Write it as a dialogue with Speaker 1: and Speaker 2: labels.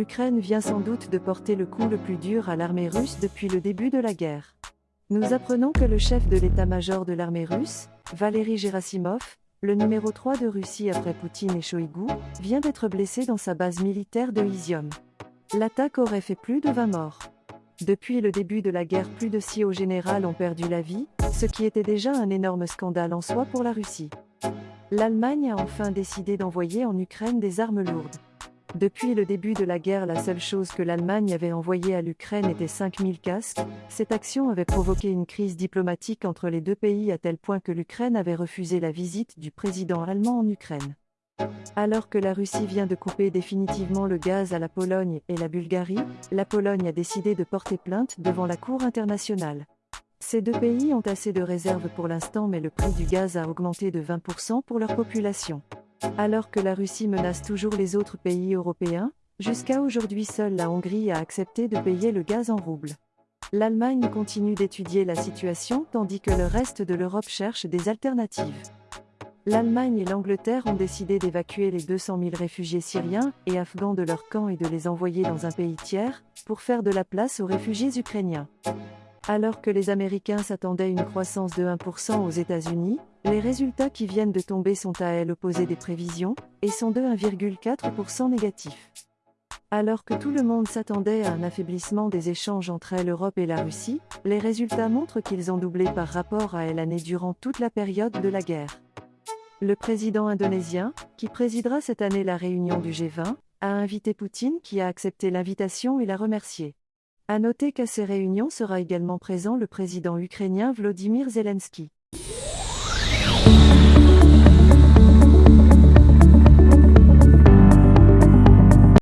Speaker 1: l'Ukraine vient sans doute de porter le coup le plus dur à l'armée russe depuis le début de la guerre. Nous apprenons que le chef de l'état-major de l'armée russe, Valery Gerasimov, le numéro 3 de Russie après Poutine et Shoigu, vient d'être blessé dans sa base militaire de Izium. L'attaque aurait fait plus de 20 morts. Depuis le début de la guerre, plus de six hauts généraux ont perdu la vie, ce qui était déjà un énorme scandale en soi pour la Russie. L'Allemagne a enfin décidé d'envoyer en Ukraine des armes lourdes. Depuis le début de la guerre, la seule chose que l'Allemagne avait envoyée à l'Ukraine était 5000 casques. Cette action avait provoqué une crise diplomatique entre les deux pays à tel point que l'Ukraine avait refusé la visite du président allemand en Ukraine. Alors que la Russie vient de couper définitivement le gaz à la Pologne et la Bulgarie, la Pologne a décidé de porter plainte devant la Cour internationale. Ces deux pays ont assez de réserves pour l'instant mais le prix du gaz a augmenté de 20% pour leur population. Alors que la Russie menace toujours les autres pays européens, jusqu'à aujourd'hui seule la Hongrie a accepté de payer le gaz en roubles. L'Allemagne continue d'étudier la situation tandis que le reste de l'Europe cherche des alternatives. L'Allemagne et l'Angleterre ont décidé d'évacuer les 200 000 réfugiés syriens et afghans de leur camp et de les envoyer dans un pays tiers, pour faire de la place aux réfugiés ukrainiens. Alors que les Américains s'attendaient à une croissance de 1% aux États-Unis, les résultats qui viennent de tomber sont à elles opposés des prévisions, et sont de 1,4% négatifs. Alors que tout le monde s'attendait à un affaiblissement des échanges entre l'Europe et la Russie, les résultats montrent qu'ils ont doublé par rapport à l'année durant toute la période de la guerre. Le président indonésien, qui présidera cette année la réunion du G20, a invité Poutine qui a accepté l'invitation et l'a remercié. À noter qu'à ces réunions sera également présent le président ukrainien Vladimir Zelensky.